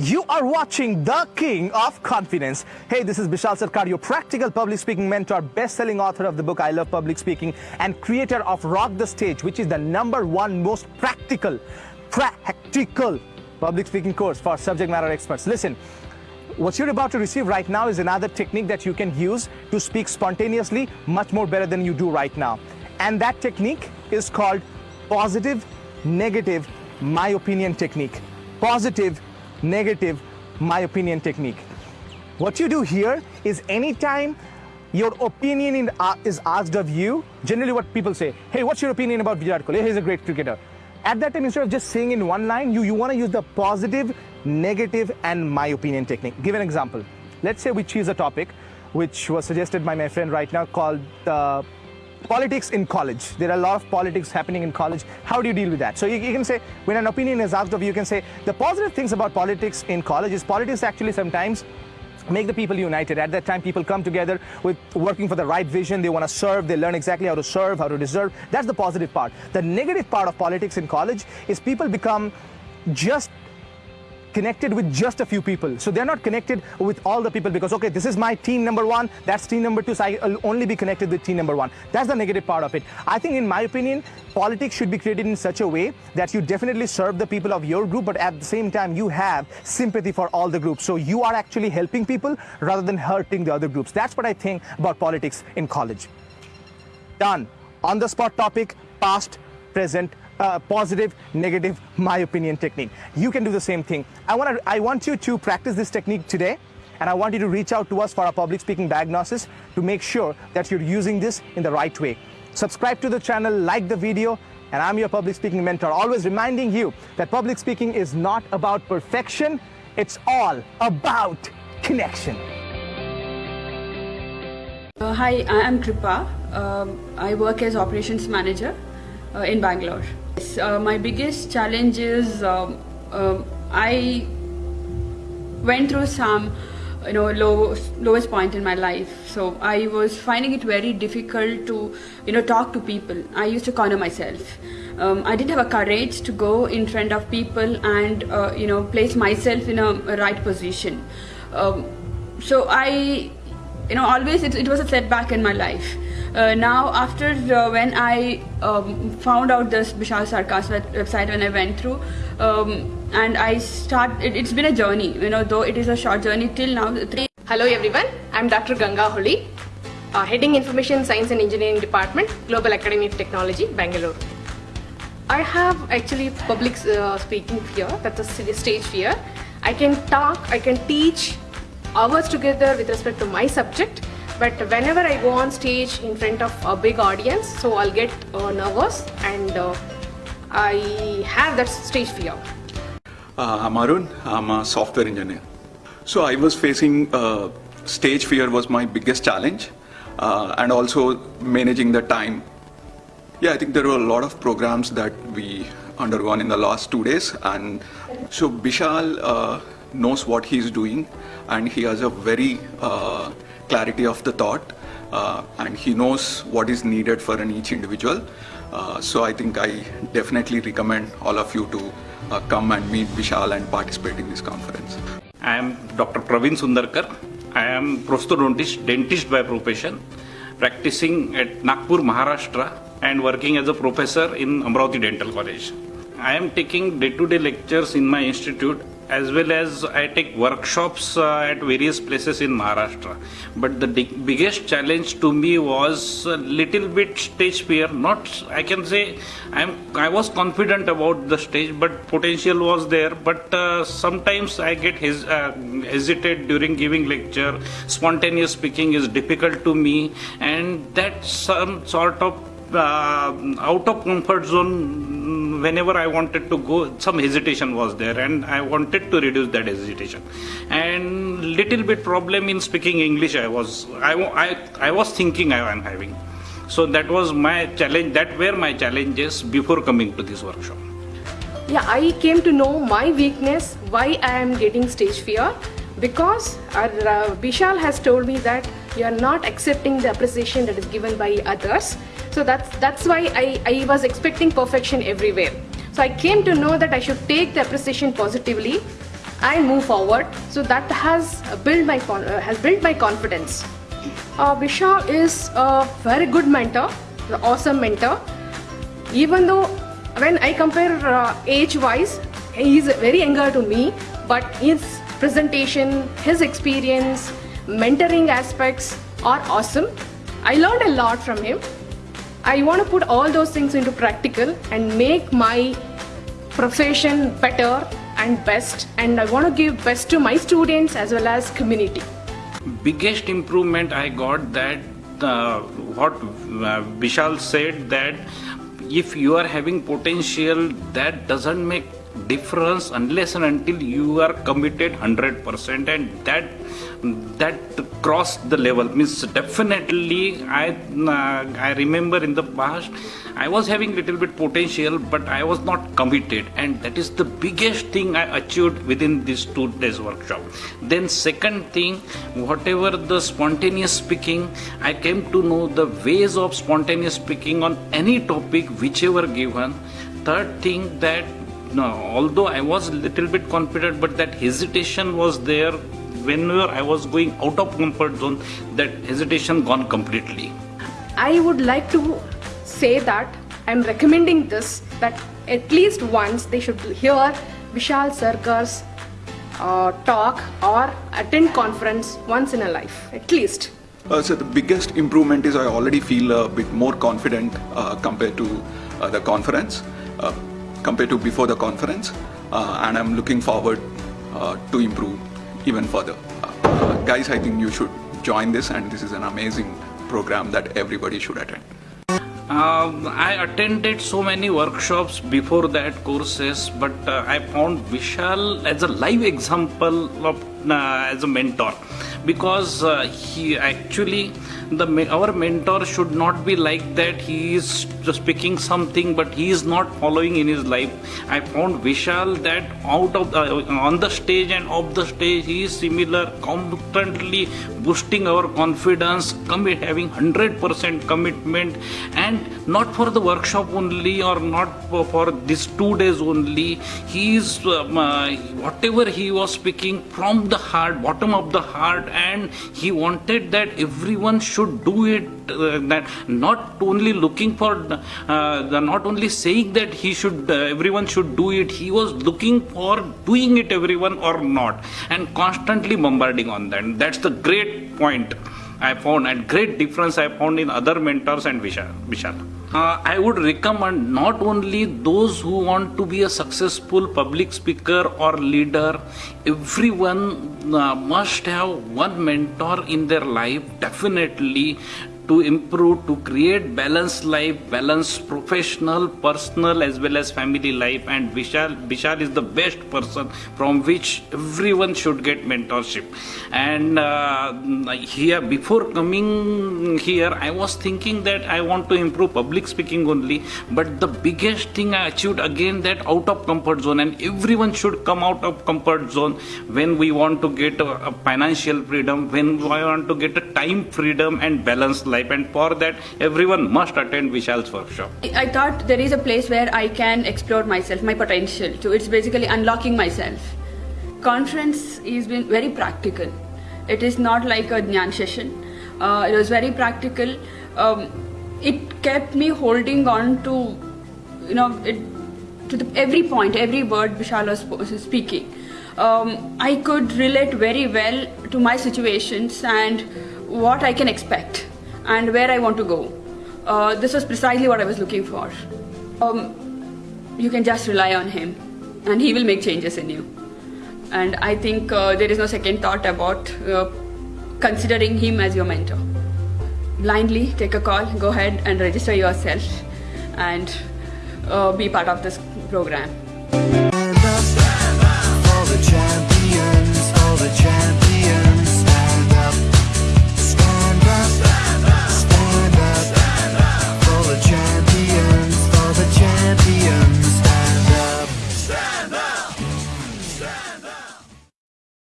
You are watching The King of Confidence. Hey, this is Bishal Sarkar, your practical public speaking mentor, best-selling author of the book I Love Public Speaking, and creator of Rock the Stage, which is the number one most practical, practical public speaking course for subject matter experts. Listen, what you're about to receive right now is another technique that you can use to speak spontaneously much more better than you do right now. And that technique is called positive, negative, my opinion technique. Positive, negative, my opinion technique. What you do here is anytime your opinion in, uh, is asked of you, generally what people say, hey, what's your opinion about Virat Kohli? He's a great cricketer. At that time, instead of just saying in one line, you, you want to use the positive, negative, and my opinion technique. Give an example. Let's say we choose a topic which was suggested by my friend right now called uh, politics in college. There are a lot of politics happening in college. How do you deal with that? So you, you, can say, when an opinion is asked of you, you can say, the positive things about politics in college is politics actually sometimes make the people united. At that time, people come together with working for the right vision. They want to serve. They learn exactly how to serve, how to deserve. That's the positive part. The negative part of politics in college is people become just connected with just a few people. So they're not connected with all the people because, okay, this is my team number one, that's team number two, so I'll only be connected with team number one. That's the negative part of it. I think, in my opinion, politics should be created in such a way that you definitely serve the people of your group, but at the same time, you have sympathy for all the groups. So you are actually helping people rather than hurting the other groups. That's what I think about politics in college. Done. On the spot topic, past, present, uh, positive, negative, my opinion technique. You can do the same thing. I want, to, I want you to practice this technique today and I want you to reach out to us for a public speaking diagnosis to make sure that you're using this in the right way. Subscribe to the channel, like the video, and I'm your public speaking mentor, always reminding you that public speaking is not about perfection, it's all about connection. Uh, hi, I am Kripa. Um, I work as operations manager uh, in Bangalore. Uh, my biggest challenge is um, um, I went through some you know low, lowest point in my life. So i was finding it very difficult to you know talk to people. I used to corner myself. Um, i didn't have a courage to go in front of people and uh, you know place myself in a, right position. Um, so i you know always it, it was a setback in my life uh, now after uh, when I um, found out this Bishal Sarkar's website when I went through um, and I start it, has been a journey you know though it is a short journey till now Hello everyone. I'm Dr. Ganga Holi uh, heading Information Science and Engineering Department Global Academy of Technology Bangalore. I have actually public uh, speaking fear that's a stage fear I can talk I can teach hours together with respect to my subject but whenever I go on stage in front of a big audience so I'll get uh, nervous and uh, I have that stage fear. Uh, I'm Arun, I'm a software engineer. So I was facing uh, stage fear was my biggest challenge uh, and also managing the time. Yeah, I think there were a lot of programs that we undergone in the last two days and so Bishal uh, knows what he's doing and he has a very clarity of the thought uh, and he knows what is needed for an each individual. Uh, so I think I definitely recommend all of you to uh, come and meet Vishal and participate in this conference. I am Dr. Praveen Sundarkar. I am prosthodontist, dentist by profession, practicing at Nagpur, Maharashtra and working as a professor in Amravati Dental College. I am taking day-to-day -day lectures in my institute as well as I take workshops uh, at various places in Maharashtra. But the biggest challenge to me was a little bit stage fear. Not, I can say, I'm, I was confident about the stage, but potential was there. But uh, sometimes I get hes uh, hesitate during giving lecture. Spontaneous speaking is difficult to me, and that some sort of uh, out of comfort zone whenever I wanted to go some hesitation was there and I wanted to reduce that hesitation. And little bit problem in speaking English I was I, I, I was thinking I am having. So that was my challenge that were my challenges before coming to this workshop. Yeah I came to know my weakness why I am getting stage fear because uh, Bishal has told me that you are not accepting the appreciation that is given by others so that's that's why I, I was expecting perfection everywhere so I came to know that I should take the appreciation positively and move forward. So that has built my uh, has built my confidence. Uh, Vishal is a very good mentor, an awesome mentor. Even though when I compare uh, age-wise, he is very younger to me, but his presentation, his experience, mentoring aspects are awesome. I learned a lot from him. I want to put all those things into practical and make my profession better and best and I want to give best to my students as well as community. biggest improvement I got that uh, what uh, Vishal said that if you are having potential that doesn't make difference unless and until you are committed 100% and that that cross the level. Means definitely i uh, i remember in the past i was having little bit potential but i was not committed. And that is the biggest thing i achieved within this two days workshop. Then second thing whatever the spontaneous speaking i came to know the ways of spontaneous speaking on any topic whichever given. Third thing that no, although I was a little bit confident, but that hesitation was there whenever I was going out of comfort zone. That hesitation gone completely. I would like to say that I'm recommending this that at least once they should hear Vishal Sarkar's uh, talk or attend conference once in a life, at least. Uh, so the biggest improvement is I already feel a bit more confident uh, compared to uh, the conference, uh, compared to before the conference, uh, and I'm looking forward uh, to improve even further. Uh, guys, I think you should join this, and this is an amazing program that everybody should attend. Um, I attended so many workshops before that courses, but uh, I found Vishal as a live example of uh, as a mentor because uh, he actually the our mentor should not be like that. He is just speaking something but he is not following in his life. I found vishal that out of the, on the stage and off the stage he is similar constantly boosting our confidence commit having 100% commitment. And not for the workshop only or not for, for these two days only. He is um, uh, whatever he was speaking from the heart bottom of the heart and he wanted that everyone should do it uh, that not only looking for uh, the, not only saying that he should uh, everyone should do it he was looking for doing it everyone or not and constantly bombarding on that that's the great point I found and great difference I found in other mentors and Vishal. Uh, I would recommend not only those who want to be a successful public speaker or leader, everyone uh, must have one mentor in their life, definitely to improve, to create balanced life, balanced professional, personal as well as family life. And Vishal, Vishal is the best person from which everyone should get mentorship. And uh, here, before coming here, I was thinking that I want to improve public speaking only. But the biggest thing I achieved again that out of comfort zone, and everyone should come out of comfort zone when we want to get a, a financial freedom, when we want to get a time freedom and balanced life and for that everyone must attend Vishal's workshop. I thought there is a place where I can explore myself, my potential. So it's basically unlocking myself. Conference is been very practical. It is not like a Jnana session. Uh, it was very practical. Um, it kept me holding on to, you know, it, to the, every point, every word Vishal was speaking. Um, I could relate very well to my situations and what I can expect and where I want to go. Uh, this was precisely what I was looking for. Um, you can just rely on him, and he will make changes in you. And I think uh, there is no second thought about uh, considering him as your mentor. Blindly take a call, go ahead and register yourself, and uh, be part of this program.